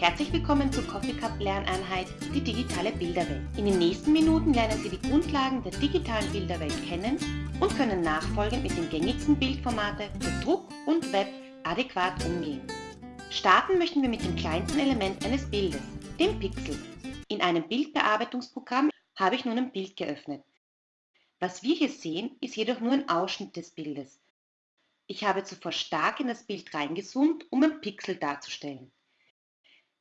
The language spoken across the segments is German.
Herzlich willkommen zur Coffee Cup Lerneinheit, die digitale Bilderwelt. In den nächsten Minuten lernen Sie die Grundlagen der digitalen Bilderwelt kennen und können nachfolgend mit den gängigsten Bildformate für Druck und Web adäquat umgehen. Starten möchten wir mit dem kleinsten Element eines Bildes, dem Pixel. In einem Bildbearbeitungsprogramm habe ich nun ein Bild geöffnet. Was wir hier sehen, ist jedoch nur ein Ausschnitt des Bildes. Ich habe zuvor stark in das Bild reingezoomt, um ein Pixel darzustellen.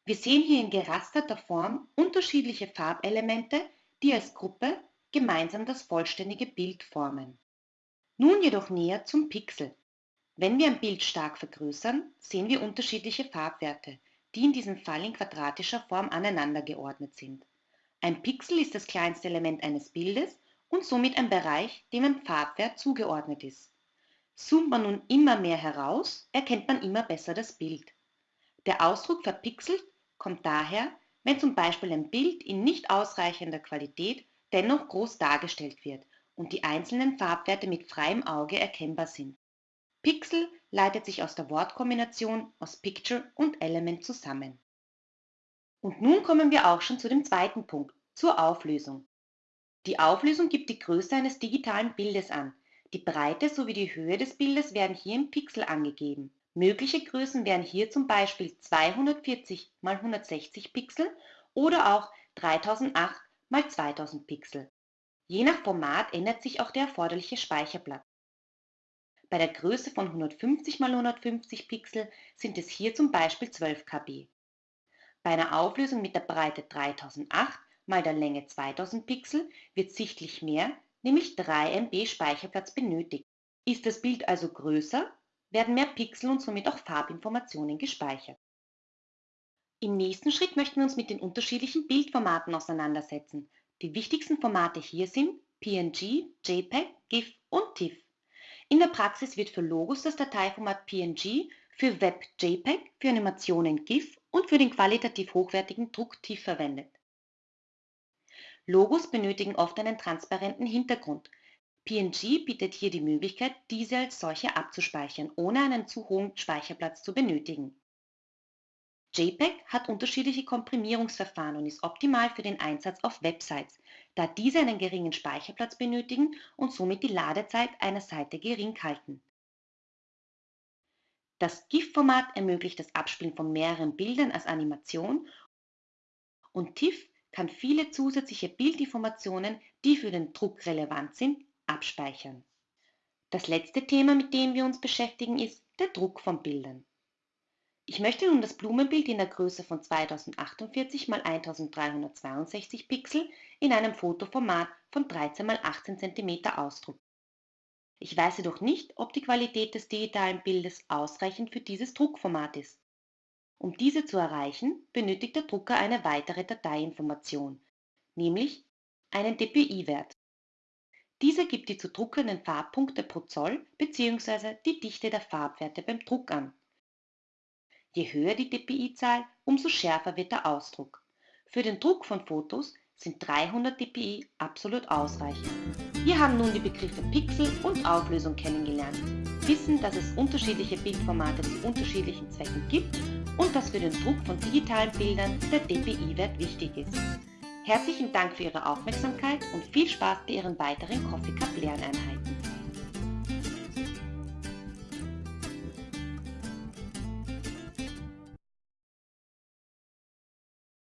Wir sehen hier in gerasterter Form unterschiedliche Farbelemente, die als Gruppe gemeinsam das vollständige Bild formen. Nun jedoch näher zum Pixel. Wenn wir ein Bild stark vergrößern, sehen wir unterschiedliche Farbwerte, die in diesem Fall in quadratischer Form aneinander geordnet sind. Ein Pixel ist das kleinste Element eines Bildes und somit ein Bereich, dem ein Farbwert zugeordnet ist. Zoomt man nun immer mehr heraus, erkennt man immer besser das Bild. Der Ausdruck verpixelt kommt daher, wenn zum Beispiel ein Bild in nicht ausreichender Qualität dennoch groß dargestellt wird und die einzelnen Farbwerte mit freiem Auge erkennbar sind. Pixel leitet sich aus der Wortkombination aus Picture und Element zusammen. Und nun kommen wir auch schon zu dem zweiten Punkt, zur Auflösung. Die Auflösung gibt die Größe eines digitalen Bildes an. Die Breite sowie die Höhe des Bildes werden hier im Pixel angegeben. Mögliche Größen wären hier zum Beispiel 240 x 160 Pixel oder auch 3008 x 2000 Pixel. Je nach Format ändert sich auch der erforderliche Speicherplatz. Bei der Größe von 150 x 150 Pixel sind es hier zum Beispiel 12 KB. Bei einer Auflösung mit der Breite 3008 mal der Länge 2000 Pixel wird sichtlich mehr, nämlich 3 MB Speicherplatz benötigt. Ist das Bild also größer, werden mehr Pixel und somit auch Farbinformationen gespeichert. Im nächsten Schritt möchten wir uns mit den unterschiedlichen Bildformaten auseinandersetzen. Die wichtigsten Formate hier sind PNG, JPEG, GIF und TIFF. In der Praxis wird für Logos das Dateiformat PNG, für Web JPEG, für Animationen GIF und für den qualitativ hochwertigen Druck TIFF verwendet. Logos benötigen oft einen transparenten Hintergrund, PNG bietet hier die Möglichkeit, diese als solche abzuspeichern, ohne einen zu hohen Speicherplatz zu benötigen. JPEG hat unterschiedliche Komprimierungsverfahren und ist optimal für den Einsatz auf Websites, da diese einen geringen Speicherplatz benötigen und somit die Ladezeit einer Seite gering halten. Das GIF-Format ermöglicht das Abspielen von mehreren Bildern als Animation und TIFF kann viele zusätzliche Bildinformationen, die für den Druck relevant sind, abspeichern. Das letzte Thema, mit dem wir uns beschäftigen, ist der Druck von Bildern. Ich möchte nun das Blumenbild in der Größe von 2048 x 1362 Pixel in einem Fotoformat von 13 x 18 cm ausdrucken. Ich weiß jedoch nicht, ob die Qualität des digitalen Bildes ausreichend für dieses Druckformat ist. Um diese zu erreichen, benötigt der Drucker eine weitere Dateiinformation, nämlich einen DPI-Wert. Dieser gibt die zu druckenden Farbpunkte pro Zoll bzw. die Dichte der Farbwerte beim Druck an. Je höher die dpi-Zahl, umso schärfer wird der Ausdruck. Für den Druck von Fotos sind 300 dpi absolut ausreichend. Wir haben nun die Begriffe Pixel und Auflösung kennengelernt, wissen, dass es unterschiedliche Bildformate zu unterschiedlichen Zwecken gibt und dass für den Druck von digitalen Bildern der dpi-Wert wichtig ist. Herzlichen Dank für Ihre Aufmerksamkeit und viel Spaß bei Ihren weiteren Coffee Cup Lerneinheiten.